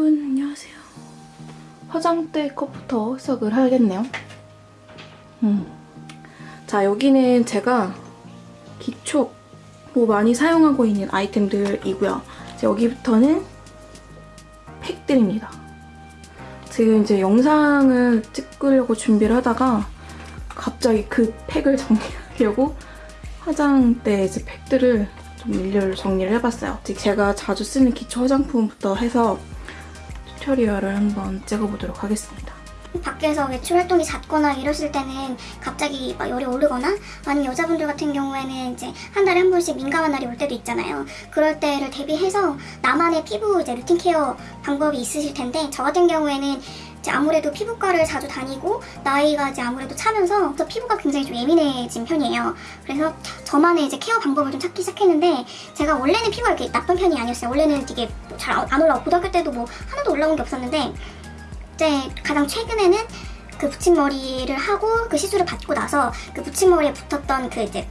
여러분 안녕하세요. 화장대 컵부터 해석을 하겠네요. 음. 자 여기는 제가 기초로 많이 사용하고 있는 아이템들이고요. 여기부터는 팩들입니다. 지금 이제 영상을 찍으려고 준비를 하다가 갑자기 그 팩을 정리하려고 화장대 이제 팩들을 좀 일렬로 정리를 해봤어요. 제가 자주 쓰는 기초 화장품부터 해서 tutorial을 한번 찍어보도록 하겠습니다. 밖에서 외출 활동이 잦거나 이랬을 때는 갑자기 막 열이 오르거나 아니면 여자분들 같은 경우에는 이제 한 달에 한 번씩 민감한 날이 올 때도 있잖아요. 그럴 때를 대비해서 나만의 피부 이제 루틴 케어 방법이 있으실 텐데 저 같은 경우에는 이제 아무래도 피부과를 자주 다니고 나이가 이제 아무래도 차면서 저 피부가 굉장히 좀 예민해진 편이에요. 그래서 저만의 이제 케어 방법을 좀 찾기 시작했는데 제가 원래는 피부가 이렇게 나쁜 편이 아니었어요. 원래는 이게 잘 안 올라오고 고등학교 때도 뭐 하나도 올라온 게 없었는데 이제 가장 최근에는 그 붙임머리를 하고 그 시술을 받고 나서 그 붙임머리에 붙었던 그 이제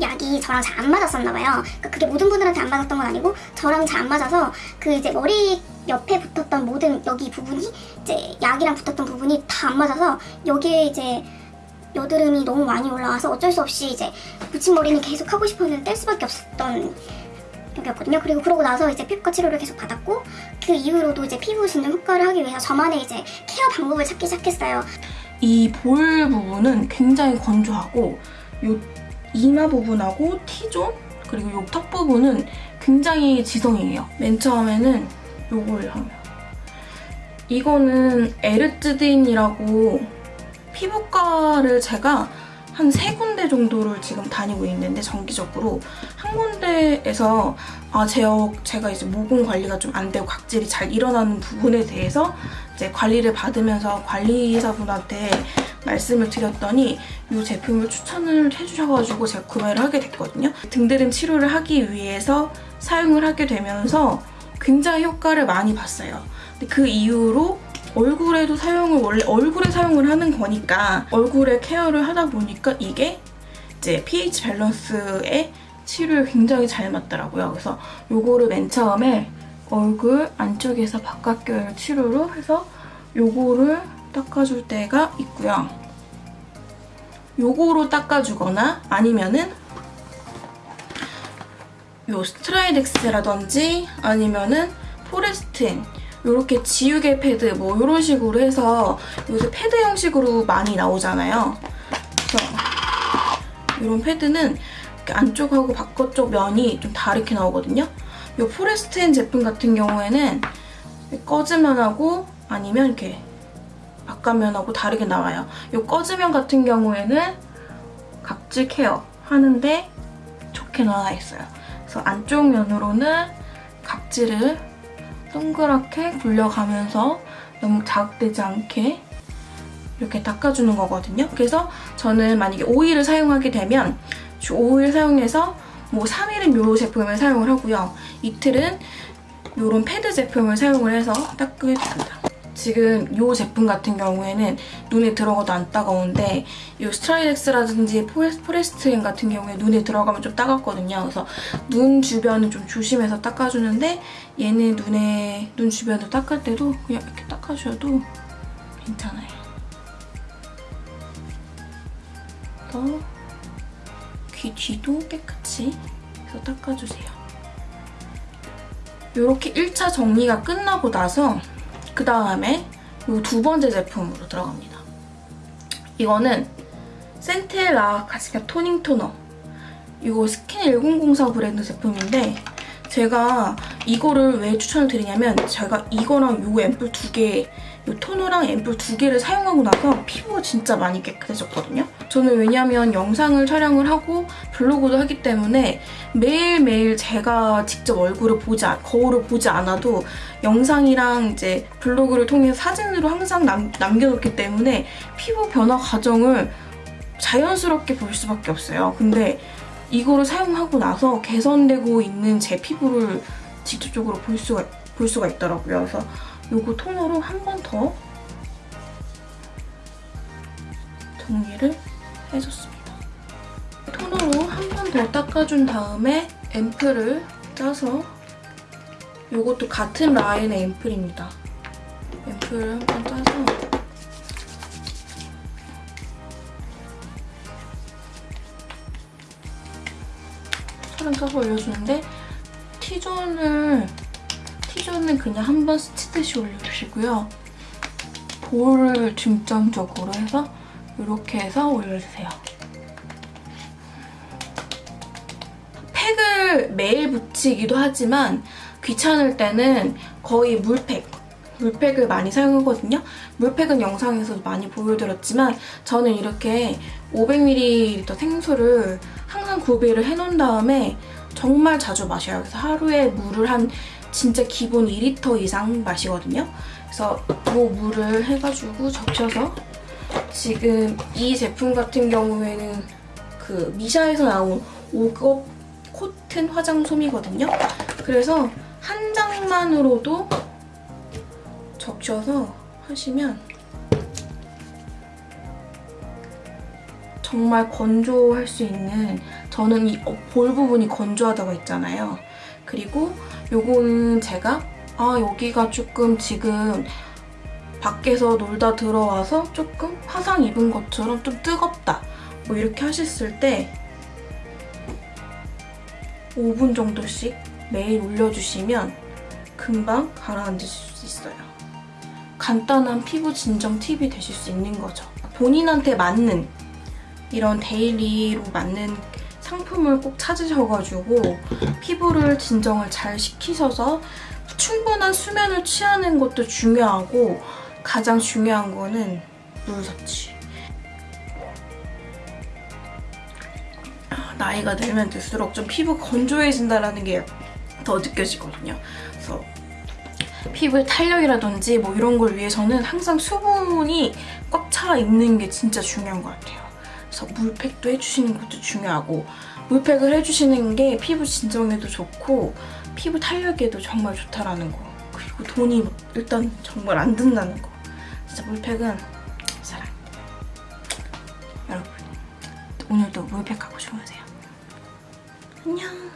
약이 저랑 잘 안 맞았었나 봐요. 그러니까 그게 모든 분들한테 안 맞았던 건 아니고 저랑 잘 안 맞아서 그 이제 머리 옆에 붙었던 모든 여기 부분이 이제 약이랑 붙었던 부분이 다 안 맞아서 여기에 이제 여드름이 너무 많이 올라와서 어쩔 수 없이 이제 붙임머리는 계속 하고 싶었는데 뗄 수밖에 없었던 여기였거든요. 그리고 그러고 나서 이제 피부과 치료를 계속 받았고 그 이후로도 이제 피부 진정 효과를 하기 위해서 저만의 이제 케어 방법을 찾기 시작했어요. 이 볼 부분은 굉장히 건조하고 요 이마 부분하고 T존 그리고 요 턱 부분은 굉장히 지성이에요. 맨 처음에는 요걸 하면 이거는 에르츠딘이라고 피부과를 제가 한 세 군데 정도를 지금 다니고 있는데 정기적으로 한 군데에서 아 제가, 제가 이제 모공 관리가 좀 안 되고 각질이 잘 일어나는 부분에 대해서 이제 관리를 받으면서 관리사분한테 말씀을 드렸더니 이 제품을 추천을 해주셔가지고 제가 구매를 하게 됐거든요. 등드름 치료를 하기 위해서 사용을 하게 되면서 굉장히 효과를 많이 봤어요. 그 이후로 얼굴에도 사용을 원래 얼굴에 사용을 하는 거니까 얼굴에 케어를 하다 보니까 이게 이제 pH 밸런스에 치료에 굉장히 잘 맞더라고요. 그래서 요거를 맨 처음에 얼굴 안쪽에서 바깥결 치료로 해서 요거를 닦아줄 때가 있고요. 요거로 닦아주거나 아니면은 요 Stridex라든지 아니면은 포레스틴 이렇게 지우개 패드 뭐 이런 식으로 해서 요새 패드 형식으로 많이 나오잖아요. 그래서 이런 패드는 안쪽하고 바깥쪽 면이 좀 다르게 나오거든요. 이 포레스트인 제품 같은 경우에는 거즈면하고 아니면 이렇게 바깥면하고 다르게 나와요. 이 거즈면 같은 경우에는 각질 케어 하는데 좋게 나와 있어요. 그래서 안쪽 면으로는 각질을 동그랗게 굴려가면서 너무 자극되지 않게 이렇게 닦아주는 거거든요. 그래서 저는 만약에 오일을 사용하게 되면 오일 사용해서 뭐 3일은 이 제품을 사용을 하고요. 이틀은 이런 패드 제품을 사용을 해서 닦게 됩니다. 지금 이 제품 같은 경우에는 눈에 들어가도 안 따가운데 이 Stridex라든지 포레스트인 같은 경우에 눈에 들어가면 좀 따갑거든요. 그래서 눈 주변은 좀 조심해서 닦아주는데 얘는 눈에 눈 주변을 닦을 때도 그냥 이렇게 닦아줘도 괜찮아요. 또 귀 뒤도 깨끗이 해서 닦아주세요. 이렇게 1차 정리가 끝나고 나서 그 다음에 이 두 번째 제품으로 들어갑니다. 이거는 센텔라 가시카 toning toner 이거 스킨 1004 브랜드 제품인데 제가 이거를 왜 추천을 드리냐면 제가 이거랑 이 앰플 두 개, 이 토너랑 앰플 두 개를 사용하고 나서 피부가 진짜 많이 깨끗해졌거든요. 저는 왜냐면 영상을 촬영을 하고 블로그도 하기 때문에 매일매일 제가 직접 얼굴을 보지, 거울을 보지 않아도 영상이랑 이제 블로그를 통해 사진으로 항상 남, 남겨놓기 때문에 피부 변화 과정을 자연스럽게 볼 수밖에 없어요. 근데 이거를 사용하고 나서 개선되고 있는 제 피부를 직접적으로 볼 수가, 볼 수가 있더라고요. 그래서 이거 토너로 한 번 더 정리를 해줬습니다. 토너로 한 번 더 닦아준 다음에 앰플을 짜서 이것도 같은 라인의 앰플입니다. 앰플을 한 번 짜서 사람 짜서 올려주는데 T존을 T존은 그냥 한 번 스치듯이 올려주시고요. 볼을 중점적으로 해서 이렇게 해서 올려주세요. 팩을 매일 붙이기도 하지만 귀찮을 때는 거의 물팩, 물팩을 많이 사용하거든요. 물팩은 영상에서도 많이 보여드렸지만 저는 이렇게 500ml 생수를 항상 구비를 해놓은 다음에 정말 자주 마셔요. 그래서 하루에 물을 한 진짜 기본 2리터 이상 마시거든요. 그래서 이 물을 해가지고 적셔서 지금 이 제품 같은 경우에는 그 미샤에서 나온 5급 코튼 화장솜이거든요. 그래서 한 장만으로도 적셔서 하시면 정말 건조할 수 있는 저는 이 볼 부분이 건조하다고 했잖아요. 그리고 요거는 제가 아 여기가 조금 지금 밖에서 놀다 들어와서 조금 화상 입은 것처럼 좀 뜨겁다 뭐 이렇게 하셨을 때 5분 정도씩 매일 올려주시면 금방 가라앉으실 수 있어요. 간단한 피부 진정 팁이 되실 수 있는 거죠. 본인한테 맞는 이런 daily로 맞는 상품을 꼭 찾으셔가지고 피부를 진정을 잘 시키셔서 충분한 수면을 취하는 것도 중요하고 가장 중요한 거는 물 섭취. 나이가 들면 들수록 좀 피부 건조해진다는 게 더 느껴지거든요. 그래서 피부의 탄력이라든지 뭐 이런 걸 위해서는 항상 수분이 꽉 차 있는 게 진짜 중요한 것 같아요. 그래서 물팩도 해주시는 것도 중요하고 물팩을 해주시는 게 피부 진정에도 좋고 피부 탄력에도 정말 좋다라는 거. 그리고 돈이 일단 정말 안 든다는 거. 진짜 물팩은 사랑 여러분 오늘도 물팩하고 주무세요? 안녕